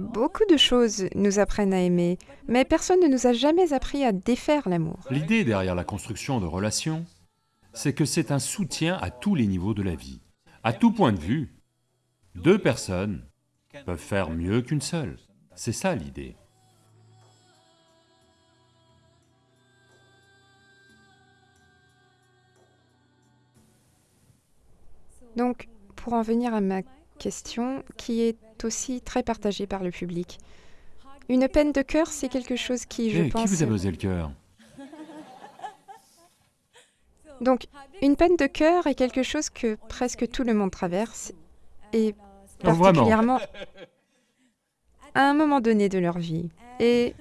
Beaucoup de choses nous apprennent à aimer, mais personne ne nous a jamais appris à défaire l'amour. L'idée derrière la construction de relations, c'est que c'est un soutien à tous les niveaux de la vie. À tout point de vue, deux personnes peuvent faire mieux qu'une seule. C'est ça l'idée. Donc, pour en venir à ma question, qui est aussi très partagée par le public, une peine de cœur, c'est quelque chose qui, je Eh, pense... qui vous a brisé le cœur? Donc, une peine de cœur est quelque chose que presque tout le monde traverse, et Oh, particulièrement à un moment donné de leur vie. Et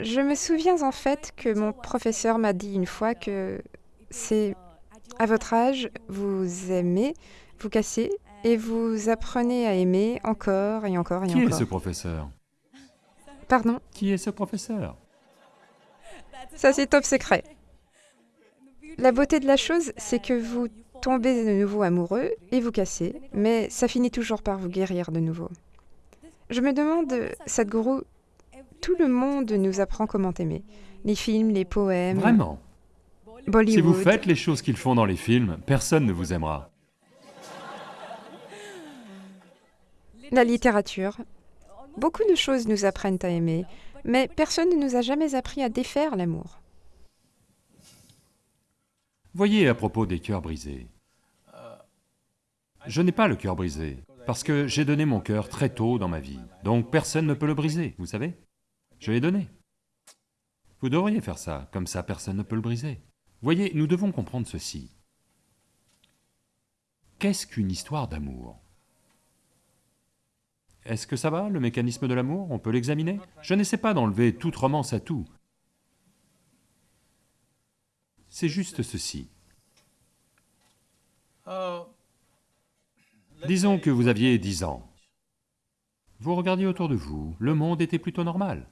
je me souviens en fait que mon professeur m'a dit une fois que c'est à votre âge, vous aimez, vous cassez, et vous apprenez à aimer encore et encore et Qui est encore. ce professeur? Pardon, Qui est ce professeur? Ça c'est top secret. La beauté de la chose, c'est que vous tombez de nouveau amoureux et vous cassez, mais ça finit toujours par vous guérir de nouveau. Je me demande, Sadhguru, tout le monde nous apprend comment aimer. Les films, les poèmes, Vraiment? Bollywood. Si vous faites les choses qu'ils font dans les films, personne ne vous aimera. La littérature. Beaucoup de choses nous apprennent à aimer, mais personne ne nous a jamais appris à défaire l'amour. Voyez à propos des cœurs brisés. Je n'ai pas le cœur brisé, parce que j'ai donné mon cœur très tôt dans ma vie. Donc personne ne peut le briser, vous savez? Je l'ai donné. Vous devriez faire ça, comme ça personne ne peut le briser. Voyez, nous devons comprendre ceci. Qu'est-ce qu'une histoire d'amour? Est-ce que ça va, le mécanisme de l'amour? On peut l'examiner? Je n'essaie pas d'enlever toute romance à tout. C'est juste ceci. Disons que vous aviez 10 ans. Vous regardiez autour de vous, le monde était plutôt normal.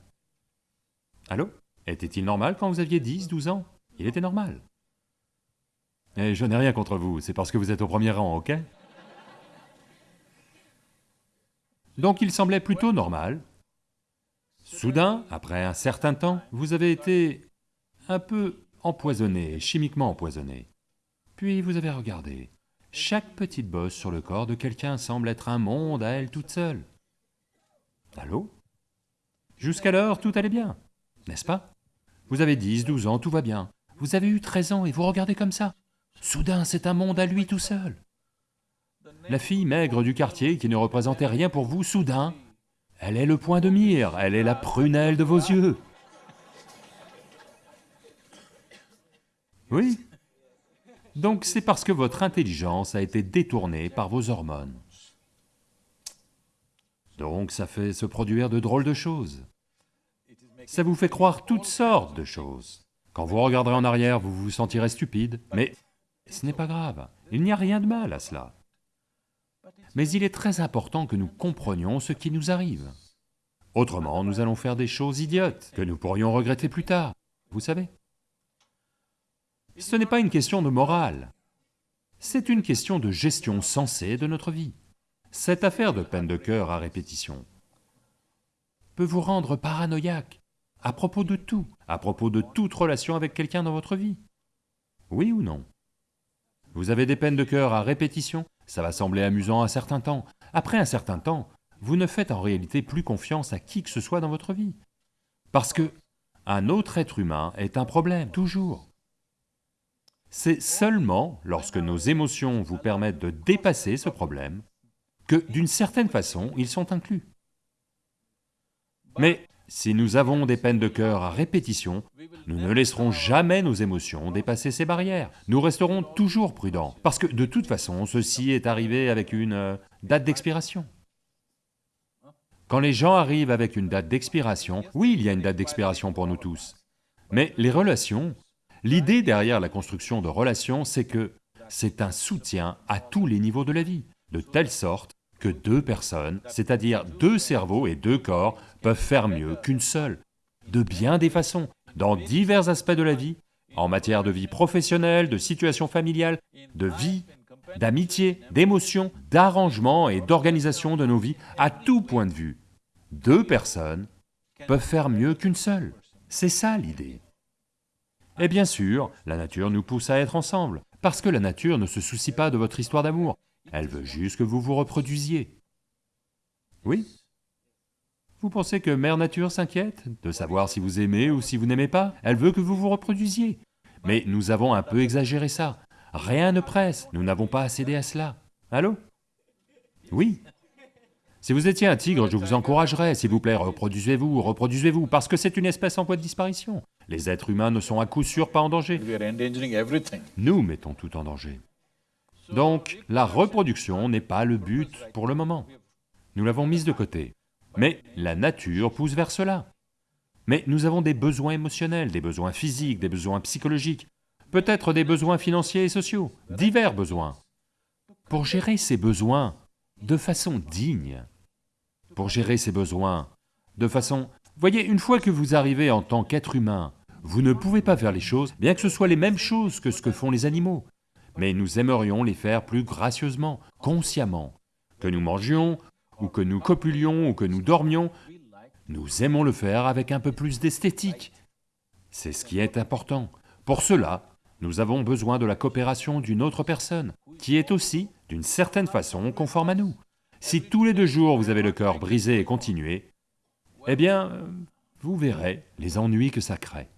Allô? Était-il normal quand vous aviez 10, 12 ans? Il était normal. Et je n'ai rien contre vous, c'est parce que vous êtes au premier rang, ok? Donc il semblait plutôt normal. Soudain, après un certain temps, vous avez été un peu empoisonné, chimiquement empoisonné. Puis vous avez regardé. Chaque petite bosse sur le corps de quelqu'un semble être un monde à elle toute seule. Allô? Jusqu'alors, tout allait bien, n'est-ce pas? Vous avez 10, 12 ans, tout va bien. Vous avez eu 13 ans et vous regardez comme ça. Soudain, c'est un monde à lui tout seul. La fille maigre du quartier qui ne représentait rien pour vous, soudain, elle est le point de mire, elle est la prunelle de vos yeux. Oui. Donc c'est parce que votre intelligence a été détournée par vos hormones. Donc ça fait se produire de drôles de choses. Ça vous fait croire toutes sortes de choses. Quand vous regarderez en arrière, vous vous sentirez stupide, mais ce n'est pas grave, il n'y a rien de mal à cela. Mais il est très important que nous comprenions ce qui nous arrive. Autrement, nous allons faire des choses idiotes que nous pourrions regretter plus tard, vous savez. Ce n'est pas une question de morale, c'est une question de gestion sensée de notre vie. Cette affaire de peine de cœur à répétition peut vous rendre paranoïaque à propos de tout, à propos de toute relation avec quelqu'un dans votre vie. Oui ou non? Vous avez des peines de cœur à répétition, ça va sembler amusant un certain temps. Après un certain temps, vous ne faites en réalité plus confiance à qui que ce soit dans votre vie. Parce que un autre être humain est un problème, toujours. C'est seulement lorsque nos émotions vous permettent de dépasser ce problème que, d'une certaine façon, ils sont inclus. Mais si nous avons des peines de cœur à répétition, nous ne laisserons jamais nos émotions dépasser ces barrières. Nous resterons toujours prudents, parce que de toute façon, ceci est arrivé avec une euh, date d'expiration. Quand les gens arrivent avec une date d'expiration, oui, il y a une date d'expiration pour nous tous. Mais les relations, l'idée derrière la construction de relations, c'est que c'est un soutien à tous les niveaux de la vie, de telle sorte que deux personnes, c'est-à-dire deux cerveaux et deux corps, peuvent faire mieux qu'une seule, de bien des façons, dans divers aspects de la vie, en matière de vie professionnelle, de situation familiale, de vie, d'amitié, d'émotion, d'arrangement et d'organisation de nos vies à tout point de vue. Deux personnes peuvent faire mieux qu'une seule. C'est ça l'idée. Et bien sûr, la nature nous pousse à être ensemble, parce que la nature ne se soucie pas de votre histoire d'amour, elle veut juste que vous vous reproduisiez. Oui Vous pensez que Mère Nature s'inquiète de savoir si vous aimez ou si vous n'aimez pas? Elle veut que vous vous reproduisiez. Mais nous avons un peu exagéré ça. Rien ne presse, nous n'avons pas à céder à cela. Allô? Oui Si vous étiez un tigre, je vous encouragerais, s'il vous plaît, reproduisez-vous, reproduisez-vous, parce que c'est une espèce en voie de disparition. Les êtres humains ne sont à coup sûr pas en danger. Nous mettons tout en danger. Donc, la reproduction n'est pas le but pour le moment. Nous l'avons mise de côté. Mais la nature pousse vers cela. Mais nous avons des besoins émotionnels, des besoins physiques, des besoins psychologiques, peut-être des besoins financiers et sociaux, divers besoins. Pour gérer ces besoins de façon digne, pour gérer ces besoins de façon... Voyez, une fois que vous arrivez en tant qu'être humain, vous ne pouvez pas faire les choses, bien que ce soit les mêmes choses que ce que font les animaux, mais nous aimerions les faire plus gracieusement, consciemment. Que nous mangions, ou que nous copulions, ou que nous dormions, nous aimons le faire avec un peu plus d'esthétique. C'est ce qui est important. Pour cela, nous avons besoin de la coopération d'une autre personne, qui est aussi, d'une certaine façon, conforme à nous. Si tous les deux jours vous avez le cœur brisé et continué, eh bien, vous verrez les ennuis que ça crée.